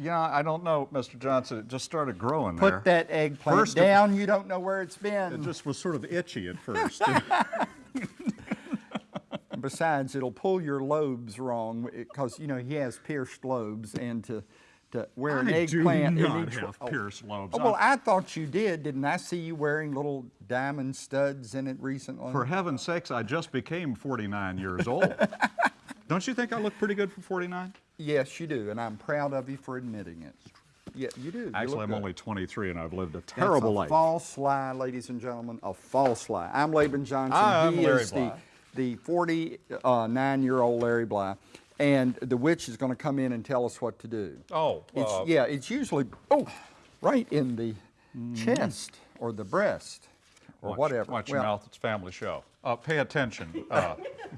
Yeah, I don't know, Mr. Johnson. It just started growing Put there. that eggplant First it- down, you don't know where it's been. It just was sort of itchy at first. Besides, it'll pull your lobes wrong, because, you know, he has pierced lobes, and to, to wear an eggplant. I do not have oh. pierced lobes. Oh, well, I thought you did. Didn't I see you wearing little diamond studs in it recently? For heaven's sakes, I just became 49 years old. Don't you think I look pretty good for 49? Yes, you do, and I'm proud of you for admitting it. Yeah, you do. Actually, look I'm good. only 23 and I've lived a terrible That's a life. false lie, ladies and gentlemen, a false lie. I'm Laban Johnson. I'm he Larry is Bly. the, the 49-year-old Larry Bly. And the witch is going to come in and tell us what to do. Oh, It's, uh, yeah, it's usually, oh, right in the chest or the breast or watch, whatever. Watch Well, your mouth, it's family show. Uh, pay attention. Uh,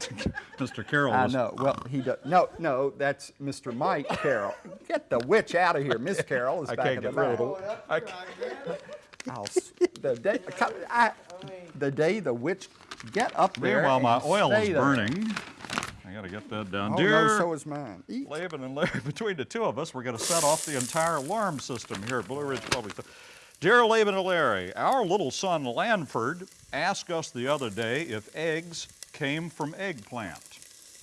Mr. Carroll I know. Well, he does. No, no, that's Mr. Mike Carroll. Get the witch out of here. Miss Carroll is I back can't in the get rid back. of it. I can't- I'll the day, I, the day the witch get up there. Meanwhile, my oil is stay there. burning. I gotta get that down. Oh Dear no, so is mine. Eat. Laban and Larry, between the two of us, we're gonna set off the entire alarm system here at Blue Ridge Public. Dear Laban and Larry, our little son Lanford asked us the other day if eggs came from eggplant.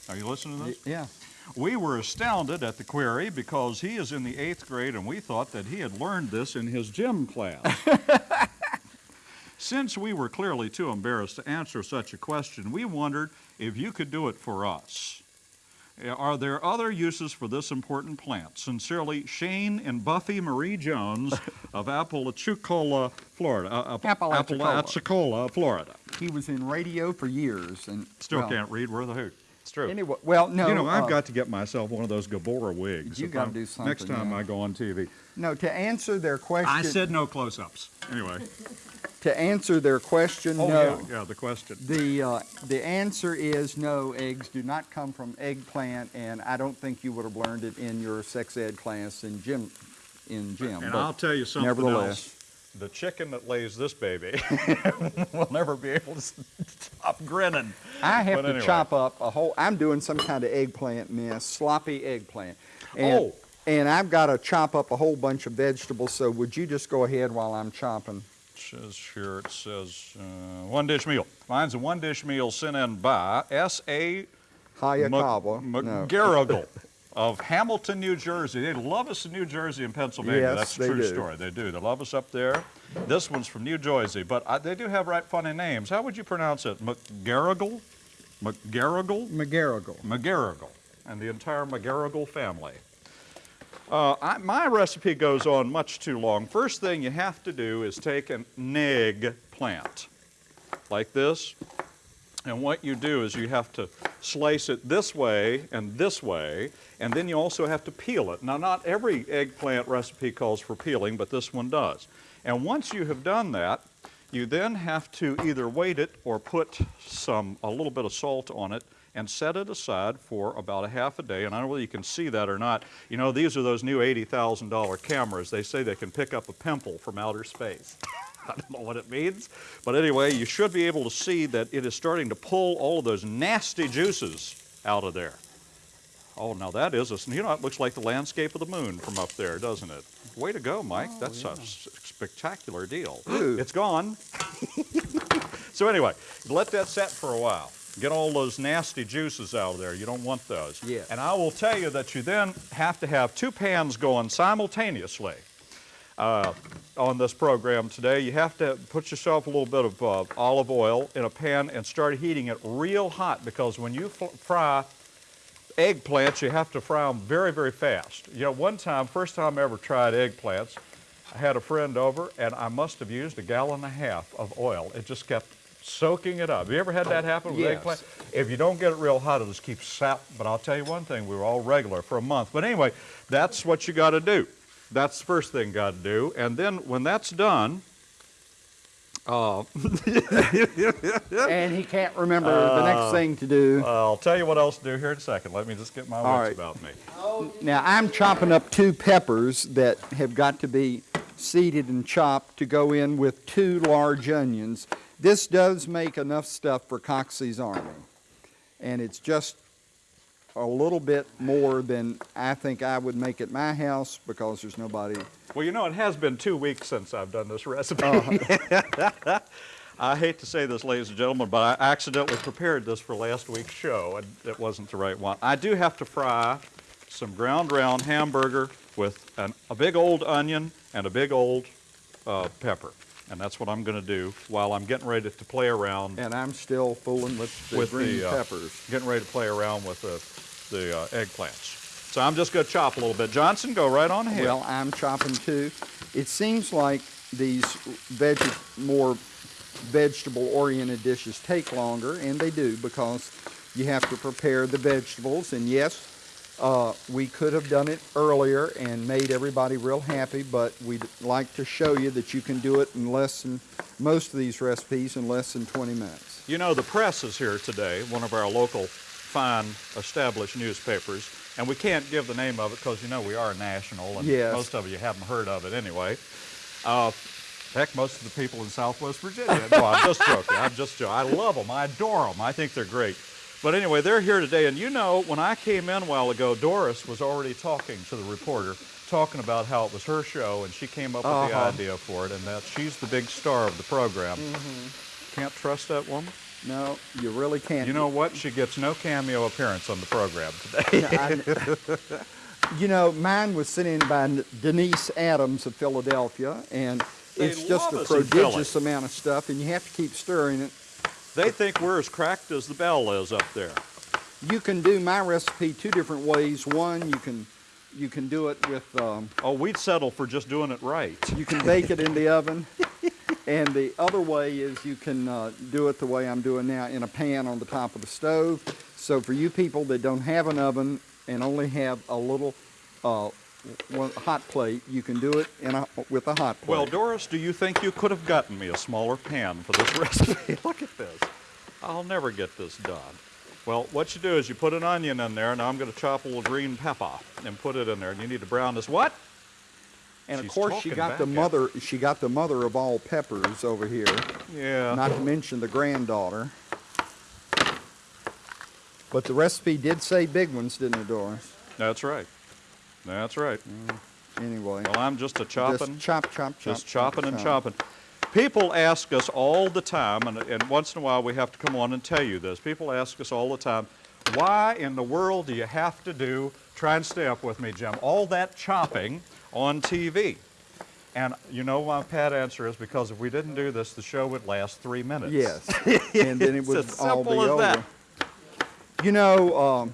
Are you listening to this? Yeah. We were astounded at the query because he is in the eighth grade and we thought that he had learned this in his gym class. Since we were clearly too embarrassed to answer such a question, we wondered if you could do it for us. Are there other uses for this important plant? Sincerely, Shane and Buffy Marie Jones of Apalachicola, Florida. Uh, Apalachicola. Apalachicola, Florida. He was in radio for years and Still well, can't read worth a hoot. It's true. Anyway, well, no. You know, I've uh, got to get myself one of those Gabora wigs. You gotta I'm- do Next time yeah. I go on TV. no to answer their question. I said no close-ups. Anyway. to answer their question. Oh, no. yeah, yeah, the question. The, uh, the answer is no, eggs do not come from eggplant, and I don't think you would have learned it in your sex ed class in gym. In gym. And but I'll tell you something nevertheless. else. The chicken that lays this baby will never be able to stop grinning. I have But to anyway. chop up a whole. I'm doing some kind of eggplant mess, sloppy eggplant. And, Oh. And I've got to chop up a whole bunch of vegetables. So would you just go ahead while I'm chopping? Says here, it says uh, one dish meal. Mine's a one dish meal sent in by S.A. Hayakawa. no. Of Hamilton, New Jersey. They love us in New Jersey and Pennsylvania. Yes, That's a they true do. story. They do. They love us up there. This one's from New Jersey, but I, they do have right funny names. How would you pronounce it? McGarrigle? McGarrigle? McGarrigle. McGarrigle and the entire McGarrigle family. Uh, I, my recipe goes on much too long. First thing you have to do is take an egg plant like this. And what you do is you have to slice it this way and this way, and then you also have to peel it. Now, not every eggplant recipe calls for peeling, but this one does. And once you have done that, you then have to either weight it or put some, a little bit of salt on it and set it aside for about a half a day. And I don't know whether you can see that or not. You know, these are those new $80,000 cameras. They say they can pick up a pimple from outer space. I don't know what it means. But anyway, you should be able to see that it is starting to pull all of those nasty juices out of there. Oh, now that is a, you know, it looks like the landscape of the moon from up there, doesn't it? Way to go, Mike. Oh, That's a spectacular deal. Ooh. It's gone. so anyway, let that set for a while. Get all those nasty juices out of there. You don't want those. Yes. And I will tell you that you then have to have two pans going simultaneously uh, on this program today. You have to put yourself a little bit of uh, olive oil in a pan and start heating it real hot because when you fry eggplants, you have to fry them very, very fast. You know, one time, first time I ever tried eggplants, I had a friend over and I must have used a gallon and a half of oil. It just kept soaking it up. Have you ever had that happen with Yes. eggplant? If you don't get it real hot, it'll just keep sap. But I'll tell you one thing, we were all regular for a month. But anyway, that's what you got to do. That's the first thing you got to do. And then when that's done, uh, and he can't remember the next thing to do. I'll tell you what else to do here in a second. Let me just get my All wits right. about me. Now I'm chopping up two peppers that have got to be seeded and chopped to go in with two large onions. This does make enough stuff for Coxey's Army. And it's just a little bit more than I think I would make at my house because there's nobody. Well, you know, it has been two weeks since I've done this recipe. Uh-huh. I hate to say this, ladies and gentlemen, but I accidentally prepared this for last week's show, and it wasn't the right one. I do have to fry some ground round hamburger with an, a big old onion and a big old uh, pepper. And that's what I'm going to do while I'm getting ready to play around, And I'm still fooling with the With green the, uh, peppers. getting ready to play around with the, the uh, eggplants. So I'm just going to chop a little bit. Johnson, go right on ahead. Well, I'm chopping too. It seems like these veg more vegetable-oriented dishes take longer, and they do because you have to prepare the vegetables. And yes, uh, we could have done it earlier and made everybody real happy, but we'd like to show you that you can do it in less than most of these recipes in less than 20 minutes. You know, the press is here today, one of our local fine established newspapers, and we can't give the name of it because, you know, we are national, and Yes. most of you haven't heard of it anyway. Uh, heck, most of the people in Southwest Virginia. No, I'm just joking. I'm just joking. I love them. I adore them. I think they're great. But anyway, they're here today, and you know, when I came in a while ago, Doris was already talking to the reporter, talking about how it was her show, and she came up with the Uh-huh. idea for it, and that she's the big star of the program. Mm-hmm. Can't trust that woman. No, you really can't. You know what? She gets no cameo appearance on the program today. I- you know, mine was sent in by Denise Adams of Philadelphia, and They it's just a us in Philly. prodigious amount of stuff, and you have to keep stirring it. They think we're as cracked as the bell is up there. You can do my recipe two different ways. One, you can you can do it with um, Oh, we'd settle for just doing it right. you can bake it in the oven, and the other way is you can uh, do it the way I'm doing now in a pan on the top of the stove. So for you people that don't have an oven and only have a little uh, one hot plate, you can do it in a, with a hot plate. Well, Doris, do you think you could have gotten me a smaller pan for this recipe? Look at this. I'll never get this done. Well, what you do is you put an onion in there. Now I'm going to chop a little green pepper and put it in there. And you need to brown this. What? And of course, she got the mother. She got the mother of all peppers over here. Yeah. Not to mention the granddaughter. But the recipe did say big ones, didn't it, Doris? That's right. That's right. Anyway, Well, I'm just a chopping. just chop, chop, chop. just chop, chopping and chop. chopping. People ask us all the time, and, and once in a while we have to come on and tell you this. People ask us all the time, why in the world do you have to do, try and stay up with me, Jim, all that chopping on TV? And you know my pat answer is because if we didn't do this, the show would last three minutes. Yes, and then it would all be over. that. You know, um,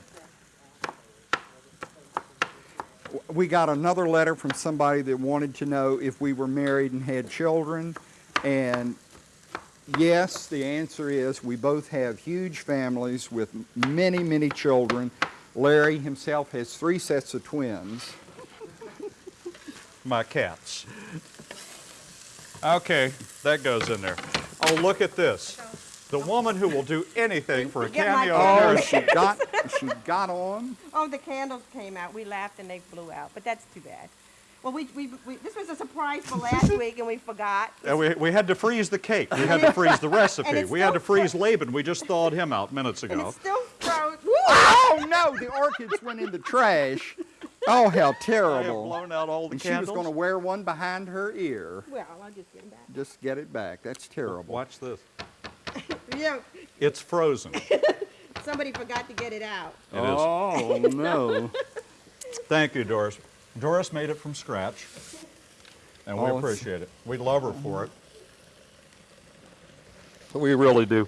we got another letter from somebody that wanted to know if we were married and had children, and yes, the answer is we both have huge families with many, many children. Larry himself has three sets of twins. My cats. Okay, that goes in there. Oh, look at this. The woman who will do anything for a Get my cameo Oh, she got, she got on. Oh, the candles came out. We laughed and they blew out, but that's too bad. Well, we, we, we this was a surprise for last week and we forgot. And we, we had to freeze the cake. We had to freeze the recipe. We had to freeze Laban. We just thawed him out minutes And ago. it's still frozen. Oh no, the orchids went in the trash. Oh, how I have terrible. blown out all the And she was going to wear one behind her ear. Well, I'll just get it back. Just get it back. That's terrible. Watch this. Yeah, It's frozen. Somebody forgot to get it out. is. Oh no. Thank you, Doris. Doris made it from scratch, and we Oh, it's- appreciate it. We love her for it. We really do.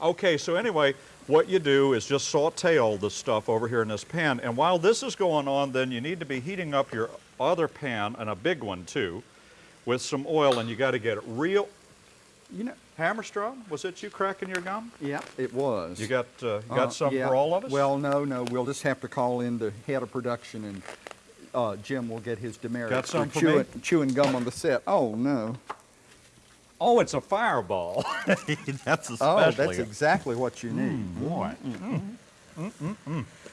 Okay, so anyway, what you do is just saute all this stuff over here in this pan. And while this is going on, then you need to be heating up your other pan, and a big one too, with some oil, and you got to get it real. You know, Hammerstrom, was it you cracking your gum? yeah, it was. You got uh, you got Uh, some yeah. for all of us? Well, no, no. We'll just have to call in the head of production, and uh, Jim will get his demerit Got some for chewing, me? chewing gum on the set. Oh no. oh, it's a fireball. that's especially. Oh, that's exactly what you need. boy.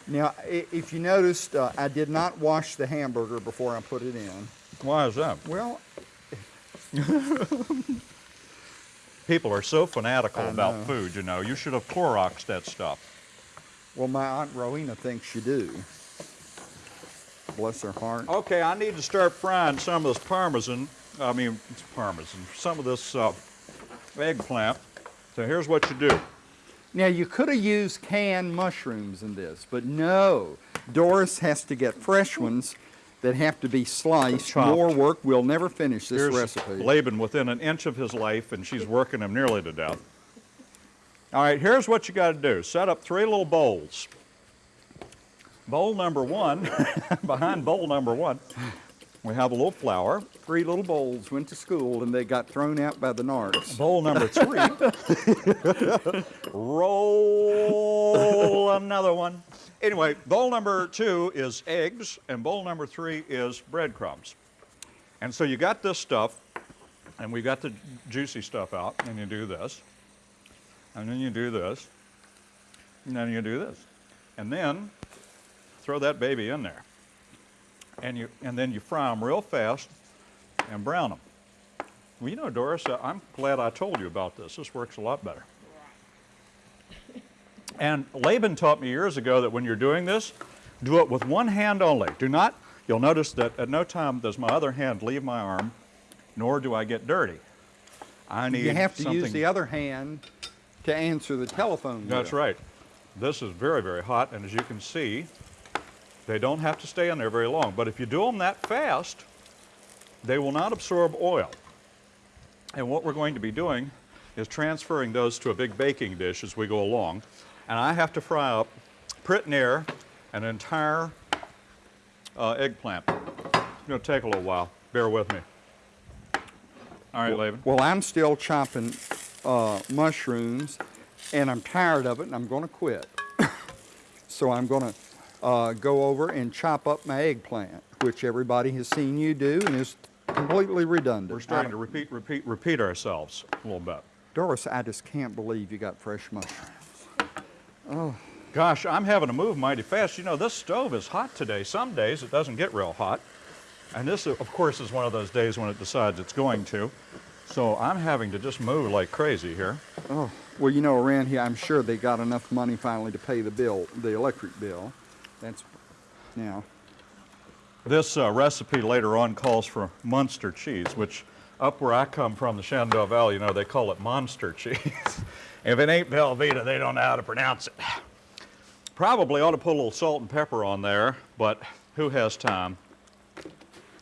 Now, if you noticed, uh, I did not wash the hamburger before I put it in. Why is that? Well, People are so fanatical I about know. food, you know. You should have Cloroxed that stuff. Well, my Aunt Rowena thinks you do. Bless her heart. Okay, I need to start frying some of this parmesan. I mean, it's parmesan. Some of this uh, eggplant. So here's what you do. Now, you could have used canned mushrooms in this, but no. Doris has to get fresh ones that have to be sliced. Chopped. More work. We'll never finish this Here's recipe. Laban within an inch of his life, and she's working him nearly to death. All right, here's what you got to do. Set up three little bowls. Bowl number one, behind bowl number one, we have a little flour. Three little bowls went to school and they got thrown out by the narcs. Bowl number three, roll another one. Anyway, bowl number two is eggs, and bowl number three is breadcrumbs. And so you got this stuff, and we got the juicy stuff out, and you do this, and then you do this, and then you do this, and then throw that baby in there, and you and then you fry them real fast and brown them. Well, you know, Doris, I'm glad I told you about this. This works a lot better. And Laban taught me years ago that when you're doing this, do it with one hand only. Do not, you'll notice that at no time does my other hand leave my arm, nor do I get dirty. I need You have to something. use the other hand to answer the telephone. That's bill. right. This is very, very hot, and as you can see, they don't have to stay in there very long. But if you do them that fast, they will not absorb oil. And what we're going to be doing is transferring those to a big baking dish as we go along. And I have to fry up, prit near, an entire uh, eggplant. It's going to take a little while. Bear with me. All right, Laban. Well, I'm still chopping uh, mushrooms, and I'm tired of it, and I'm going to quit. so I'm going to uh, go over and chop up my eggplant, which everybody has seen you do, and is completely redundant. We're starting to repeat, repeat, repeat ourselves a little bit. Doris, I just can't believe you got fresh mushrooms. Gosh, I'm having to move mighty fast. You know, this stove is hot today. Some days it doesn't get real hot. And this, of course, is one of those days when it decides it's going to. So I'm having to just move like crazy here. Oh, well, you know, around here, I'm sure they got enough money finally to pay the bill, the electric bill. That's now. This uh, recipe later on calls for Munster cheese, which up where I come from, the Shenandoah Valley, you know, they call it monster cheese. If it ain't Velveeta, they don't know how to pronounce it. Probably ought to put a little salt and pepper on there, but who has time?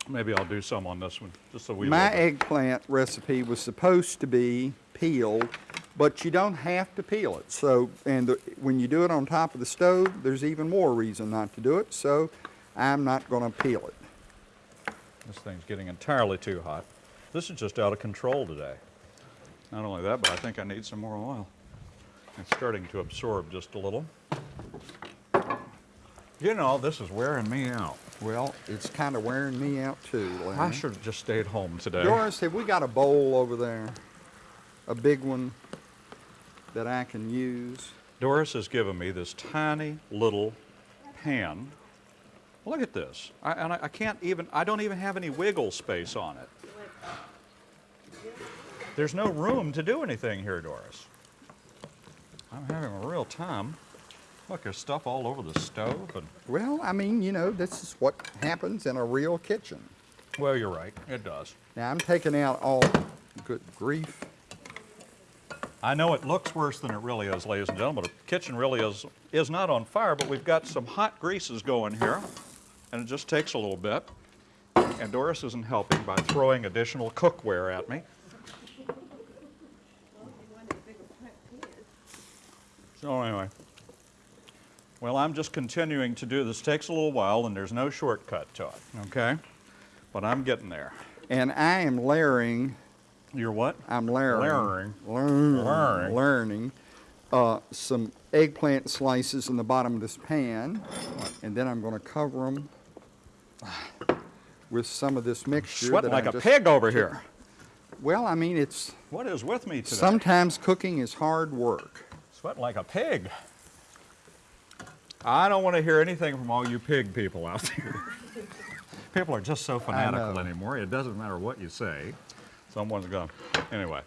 Maybe I'll do some on this one, just so we. My eggplant recipe was supposed to be peeled, but you don't have to peel it. So, and the, when you do it on top of the stove, there's even more reason not to do it. So, I'm not going to peel it. This thing's getting entirely too hot. This is just out of control today. Not only that, but I think I need some more oil. It's starting to absorb just a little. You know, this is wearing me out. Well, it's kind of wearing me out too. I should have just stayed home today. Doris, have we got a bowl over there? A big one that I can use? Doris has given me this tiny little pan. Look at this. I, and I, I can't even, I don't even have any wiggle space on it. There's no room to do anything here, Doris. I'm having a real time. Look, there's stuff all over the stove. And, Well, I mean, you know, this is what happens in a real kitchen. well, you're right. It does. Now, I'm taking out all, good grief. I know it looks worse than it really is, ladies and gentlemen. The kitchen really is, is not on fire, but we've got some hot greases going here, and it just takes a little bit. And Doris isn't helping by throwing additional cookware at me. So anyway, well, I'm just continuing to do this. Takes a little while, and there's no shortcut to it, okay? But I'm getting there. And I am layering, You're what? I'm layering, Layering. learning, Layering. learning uh, some eggplant slices in the bottom of this pan. And then I'm going to cover them with some of this mixture. Sweating like I a pig over here. Well, I mean, it's What is with me today? sometimes cooking is hard work. Sweating like a pig. I don't want to hear anything from all you pig people out there. people are just so fanatical anymore. It doesn't matter what you say. Someone's going. Anyway.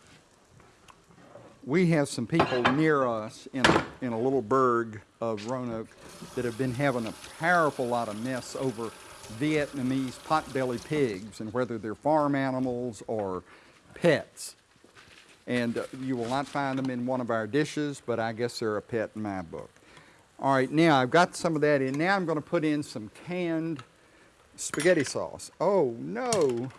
we have some people near us in a, in a little burg of Roanoke that have been having a powerful lot of mess over Vietnamese potbelly pigs and whether they're farm animals or pets. And uh, you will not find them in one of our dishes, but I guess they're a pet in my book. All right, now I've got some of that in. Now I'm going to put in some canned spaghetti sauce. Oh no,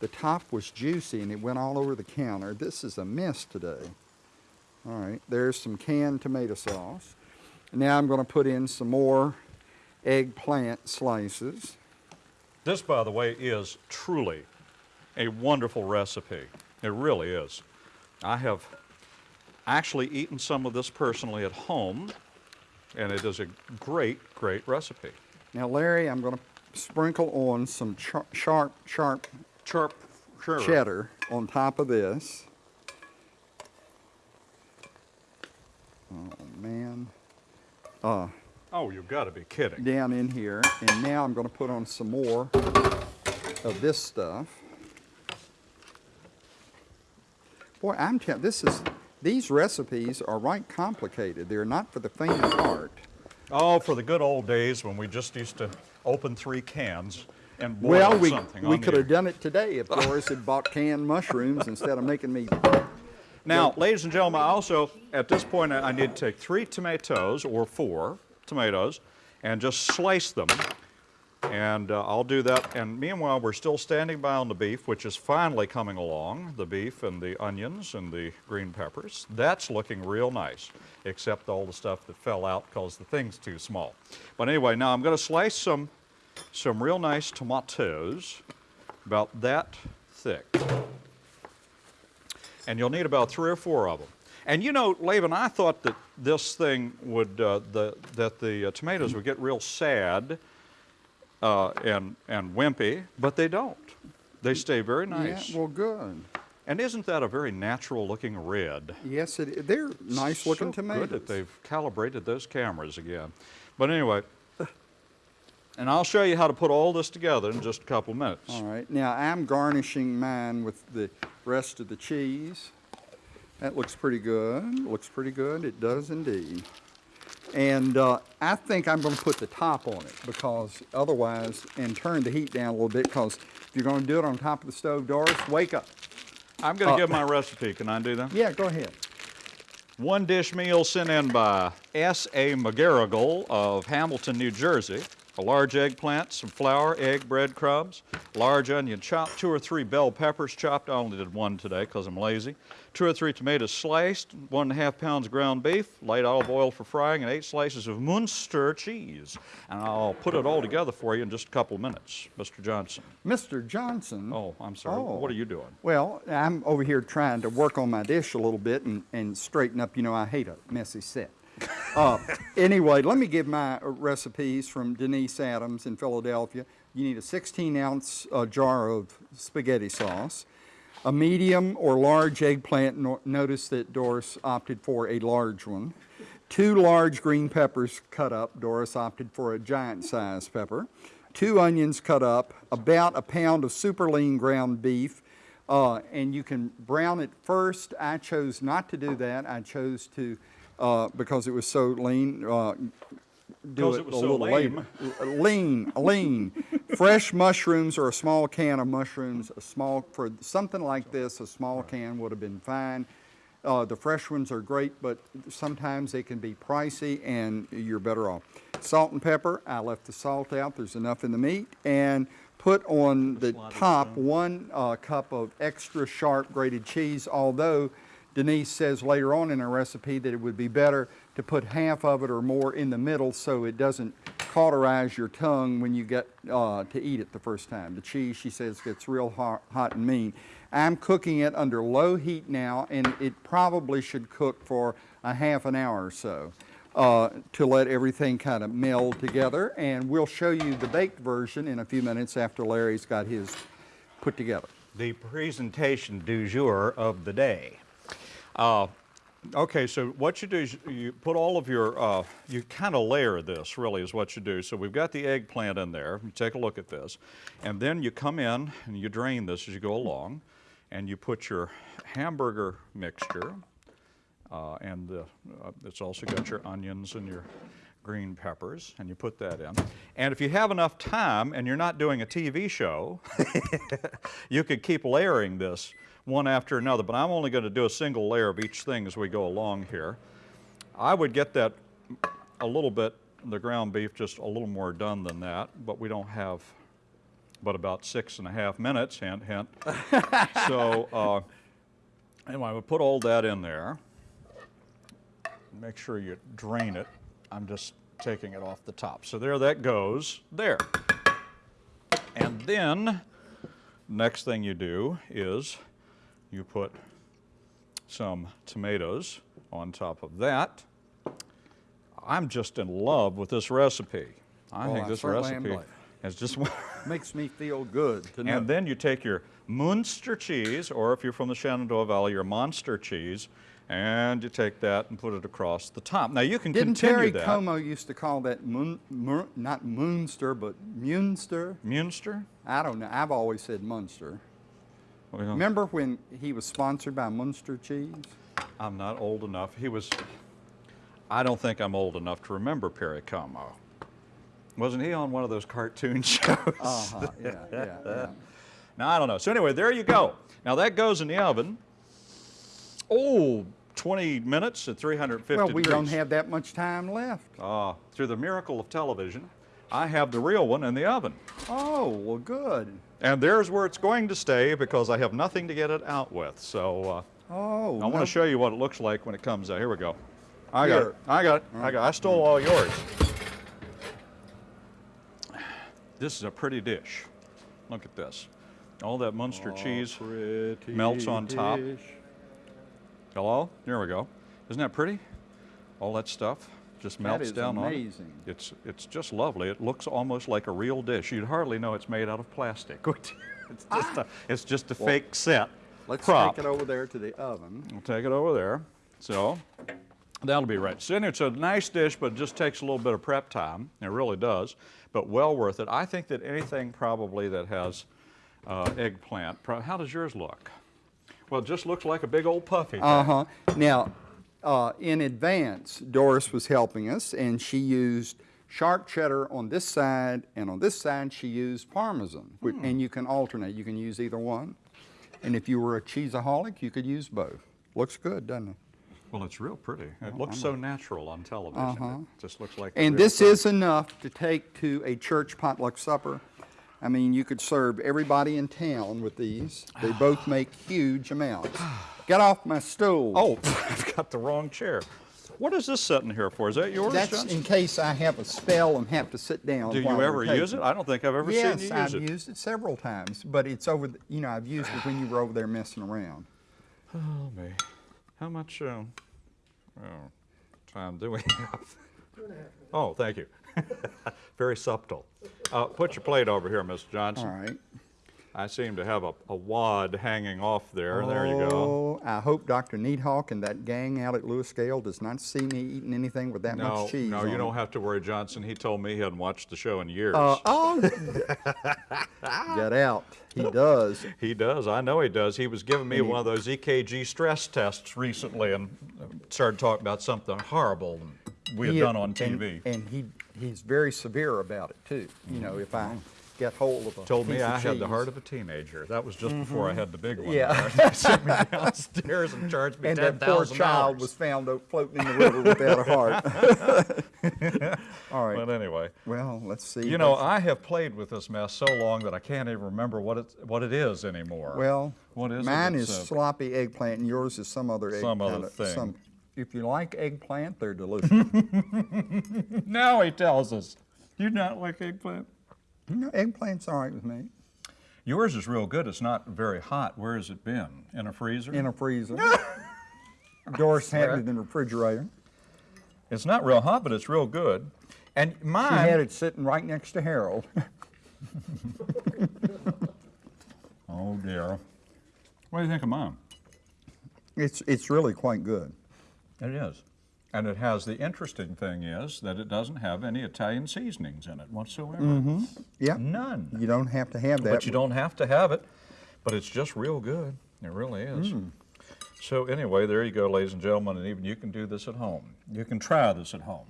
the top was juicy and it went all over the counter. This is a mess today. All right, there's some canned tomato sauce. Now I'm going to put in some more eggplant slices. This, by the way, is truly a wonderful recipe. It really is. I have actually eaten some of this personally at home, and it is a great, great recipe. Now, Larry, I'm going to sprinkle on some char- sharp, sharp Sharp, sure. cheddar on top of this. Oh man. Uh, Oh, you've got to be kidding. down in here, and now I'm going to put on some more of this stuff. Boy, I'm telling this is these recipes are right complicated. They're not for the faint of heart. Oh, for the good old days when we just used to open three cans and boil Well, we something we could have done it today if Doris had bought canned mushrooms instead of making me. Now, ladies and gentlemen, I also, at this point, I I need to take three tomatoes or four tomatoes and just slice them. And uh, I'll do that. And meanwhile, we're still standing by on the beef, which is finally coming along the beef and the onions and the green peppers. That's looking real nice, except all the stuff that fell out because the thing's too small. But anyway, now I'm going to slice some, some real nice tomatoes, about that thick and you'll need about three or four of them. And you know, Laban, I thought that this thing would, uh, the, that the uh, tomatoes would get real sad uh, and, and wimpy, but they don't. They stay very nice. Yeah, well, good. and isn't that a very natural looking red? Yes, it, they're nice looking so tomatoes. Good that they've calibrated those cameras again. But anyway, and I'll show you how to put all this together in just a couple minutes. All right, now I'm garnishing mine with the rest of the cheese. That looks pretty good. Looks pretty good. It does indeed. And uh, I think I'm going to put the top on it because otherwise, and turn the heat down a little bit because if you're going to do it on top of the stove, Doris, wake up. I'm going to Uh, give my recipe. Can I do that? Yeah, go ahead. One dish meal sent in by S.A. McGarrigle of Hamilton, New Jersey. A large eggplant, some flour, egg, breadcrumbs, large onion chopped, two or three bell peppers chopped. I only did one today because I'm lazy. Two or three tomatoes sliced, one and a half pounds of ground beef, light olive oil for frying, and eight slices of Munster cheese. And I'll put it all together for you in just a couple of minutes. Mr. Johnson. Mr. Johnson. Oh, I'm sorry. Oh. What are you doing? Well, I'm over here trying to work on my dish a little bit and, and straighten up. You know, I hate a messy set. Uh, anyway, let me give my recipes from Denise Adams in Philadelphia. You need a 16 ounce uh, jar of spaghetti sauce, a medium or large eggplant. No- notice that Doris opted for a large one. Two large green peppers cut up. Doris opted for a giant size pepper. Two onions cut up. About a pound of super lean ground beef. Uh, and you can brown it first. I chose not to do that. I chose to, uh, because it was so lean, uh, do it, it was a so little later. Lean, lean. Fresh mushrooms or a small can of mushrooms, a small, for something like this, a small can would have been fine. Uh, the fresh ones are great, but sometimes they can be pricey and you're better off. Salt and pepper, I left the salt out, there's enough in the meat. And put on the top one uh, cup of extra sharp grated cheese, although Denise says later on in her recipe that it would be better to put half of it or more in the middle so it doesn't cauterize your tongue when you get uh, to eat it the first time. The cheese, she says, gets real hot, hot and mean. I'm cooking it under low heat now, and it probably should cook for a half an hour or so uh, to let everything kind of meld together. And we'll show you the baked version in a few minutes after Larry's got his put together. the presentation du jour of the day. Uh, okay, so what you do is you put all of your, uh, you kind of layer this, really, is what you do. So we've got the eggplant in there. You take a look at this. And then you come in and you drain this as you go along. And you put your hamburger mixture Uh, and uh, uh, it's also got your onions and your green peppers, and you put that in. And if you have enough time and you're not doing a TV show, you could keep layering this one after another, but I'm only going to do a single layer of each thing as we go along here. I would get that a little bit, the ground beef, just a little more done than that, but we don't have but about six and a half minutes, hint, hint. so, uh, anyway, I would put all that in there. Make sure you drain it. I'm just taking it off the top. So there that goes, there. And then, next thing you do is you put some tomatoes on top of that. I'm just in love with this recipe. I Oh, think I this recipe is just Makes me feel good to know. and then you take your Munster cheese, or if you're from the Shenandoah Valley, your Monster cheese, and you take that and put it across the top. Now you can Didn't continue Perry that. Como used to call that Mun, not Munster, but Munster? Munster? I don't know. I've always said Munster. Well, Remember when he was sponsored by Munster cheese? I'm not old enough. He was. I don't think I'm old enough to remember Perry Como. Wasn't he on one of those cartoon shows? Uh-huh, yeah, yeah, yeah. Now, I don't know. So anyway, there you go. Now that goes in the oven. Oh, 20 minutes at 350 Well, we degrees. don't have that much time left. Ah, through the miracle of television, I have the real one in the oven. Oh, well, good. And there's where it's going to stay because I have nothing to get it out with. So uh, Oh, I want to show you what it looks like when it comes out. Here we go. I got it. I got it. I got. I stole all yours. This is a pretty dish. Look at this. All that Munster cheese melts on top. Hello? There we go. Isn't that pretty? All that stuff just melts is down on it. amazing. It's it's just lovely. It looks almost like a real dish. You'd hardly know it's made out of plastic. it's just a it's just a fake set Let's prop. take it over there to the oven. We'll take it over there. So that'll be right. So it's a nice dish, but it just takes a little bit of prep time. It really does, but well worth it. I think that anything probably that has uh, eggplant. How does yours look? Well, it just looks like a big old puffy. Uh-huh. Now, uh, in advance, Doris was helping us, and she used sharp cheddar on this side, and on this side she used Parmesan. Wh- And you can alternate. You can use either one. And if you were a cheeseaholic, you could use both. Looks good, doesn't it? Well, it's real pretty. It looks so natural on television. It just looks like. Uh-huh. And this thing. is enough to take to a church potluck supper. I mean, you could serve everybody in town with these. They both make huge amounts. Get off my stool. Oh, I've got the wrong chair. What is this sitting here for? Is that yours, That's Johnson? in case I have a spell and have to sit down. Do while you we're ever use it? I don't think I've ever yes, seen you use I've it. used it several times, but it's over. The, you know, I've used it when you were over there messing around. Oh, me. How much uh, oh, time do we have? Oh, thank you. Very subtle. Uh, put your plate over here, Mr. Johnson. All right. I seem to have a, a wad hanging off there. There you go. Oh, I hope Dr. Needhawk and that gang out at Lewis Gale does not see me eating anything with that No, much cheese. no, you it. don't have to worry, Johnson. He told me he hadn't watched the show in years. Uh, oh, get out. He does. He does. I know he does. He was giving me one of those EKG stress tests recently and started talking about something horrible we had done on and- TV. And, he he's very severe about it too. You know, if I get hold of a Told me I had the heart of a teenager. That was just before I had the big one. Yeah. Sent me downstairs and charged me And ten that poor child was found floating in the river without a heart. All right. But anyway, Well, let's see. you know, I have played with this mess so long that I can't even remember what it what it is anymore. well, what is it mine is that's, uh, sloppy eggplant, and yours is some other eggplant. Some other thing. Some, if you like eggplant, they're delicious. now he tells us. You not like eggplant? You know, eggplant's all right with me. Yours is real good. It's not very hot. Where has it been? In a freezer? In a freezer. Doris had it in the refrigerator. It's not real hot, but it's real good. And She mine. had it sitting right next to Harold. Oh dear. What do you think of mine? It's it's really quite good. It is. And it has the interesting thing is that it doesn't have any Italian seasonings in it whatsoever. Mm -hmm. Yeah. None. You don't have to have that. But you don't have to have it. But it's just real good. It really is. So anyway, there you go, ladies and gentlemen, and even you can do this at home. You can try this at home.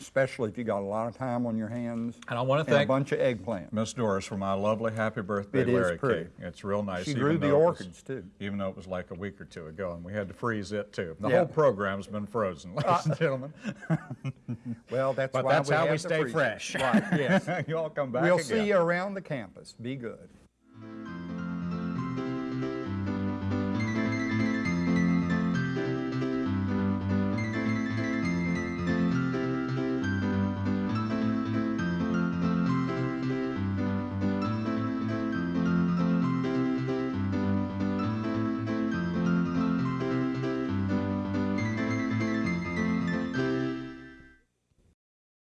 Especially if you got a lot of time on your hands. And I want to And a bunch of eggplant. Miss Doris for my lovely happy birthday It is Larry pretty. cake. It's real nice. She even grew the though it was- orchids, too. Even though it was like a week or two ago, and we had to freeze it too. The Yeah. Uh, whole program's been frozen, ladies and gentlemen. Well, that's But why that's we how have we stay freezer. fresh. Right, yes. you all come back We'll again. see you around the campus. Be good.